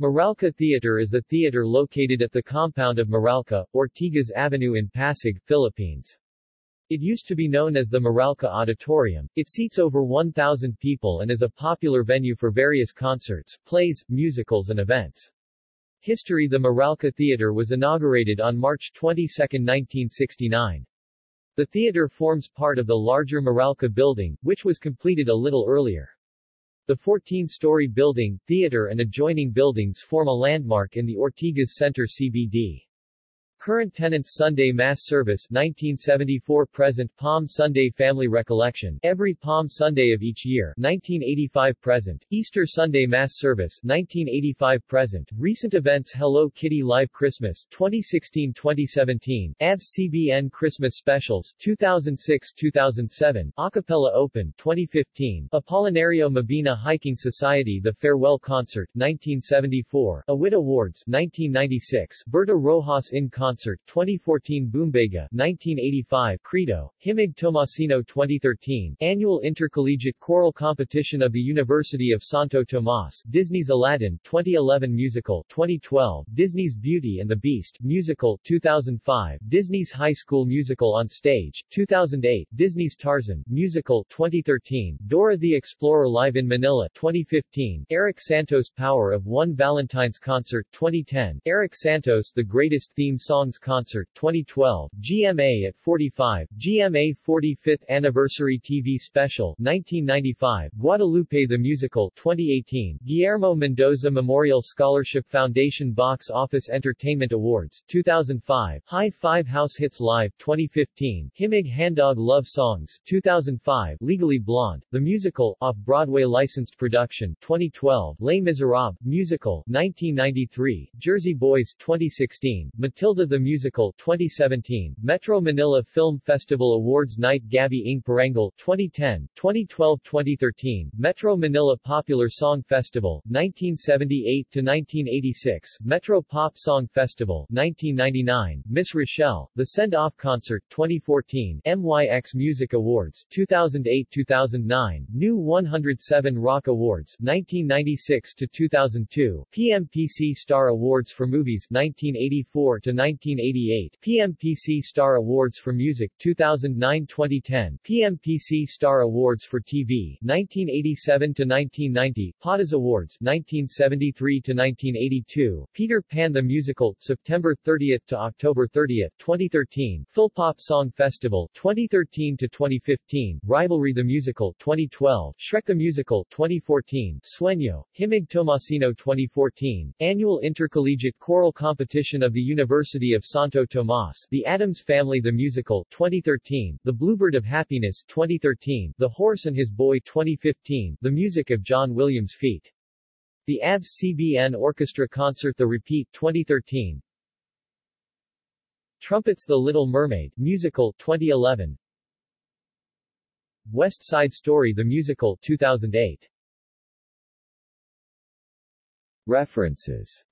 Meralco Theater is a theater located at the compound of Meralco, Ortigas Avenue in Pasig, Philippines. It used to be known as the Meralco Auditorium. It seats over 1,000 people and is a popular venue for various concerts, plays, musicals and events. History The Meralco Theater was inaugurated on March 22, 1969. The theater forms part of the larger Meralco building, which was completed a little earlier. The 14-story building, theater and adjoining buildings form a landmark in the Ortigas Center CBD. Current tenants Sunday Mass Service 1974 present Palm Sunday Family Recollection. Every Palm Sunday of each year 1985 present. Easter Sunday Mass Service 1985 present. Recent events Hello Kitty Live Christmas 2016-2017 AVS CBN Christmas Specials 2006-2007 Acapella Open 2015 Apolinario Mabini Hiking Society The Farewell Concert 1974 Awit Awards 1996 Berta Rojas in Concert Concert 2014 Boombega 1985 Credo Himig Tomasino 2013 Annual Intercollegiate Choral Competition of the University of Santo Tomas Disney's Aladdin 2011 Musical 2012 Disney's Beauty and the Beast Musical 2005 Disney's High School Musical on Stage 2008 Disney's Tarzan Musical 2013 Dora the Explorer Live in Manila 2015 Eric Santos Power of One Valentine's Concert 2010 Eric Santos The Greatest Theme Song Songs Concert 2012, GMA at 45, GMA 45th Anniversary TV Special 1995, Guadalupe the Musical 2018, Guillermo Mendoza Memorial Scholarship Foundation Box Office Entertainment Awards 2005, High 5 House Hits Live 2015, Himig Handog Love Songs 2005, Legally Blonde, The Musical, off-Broadway licensed production 2012, Les Miserables, Musical 1993, Jersey Boys 2016, Matilda the Musical 2017, Metro Manila Film Festival Awards Night Gabi ng Parangal 2010, 2012-2013, Metro Manila Popular Song Festival 1978-1986, Metro Pop Song Festival 1999, Miss Rochelle, The Send-Off Concert 2014, MYX Music Awards 2008-2009, NU 107 Rock Awards 1996-2002, PMPC Star Awards for Movies 1984 to 1988, PMPC Star Awards for Music 2009-2010, PMPC Star Awards for TV 1987-1990, PATAS Awards 1973-1982, Peter Pan the Musical September 30 to October 30, 2013, Philpop Song Festival 2013-2015, Rivalry the Musical 2012, Shrek the Musical 2014, Sueño, Himig Tomasino 2014, Annual Intercollegiate Choral Competition of the University of Santo Tomas, The Addams Family The Musical 2013, The Bluebird of Happiness 2013, The Horse and His Boy 2015, The Music of John Williams Feat. The AVS CBN Orchestra Concert The Repeat 2013, Trumpets The Little Mermaid Musical 2011, West Side Story The Musical 2008. References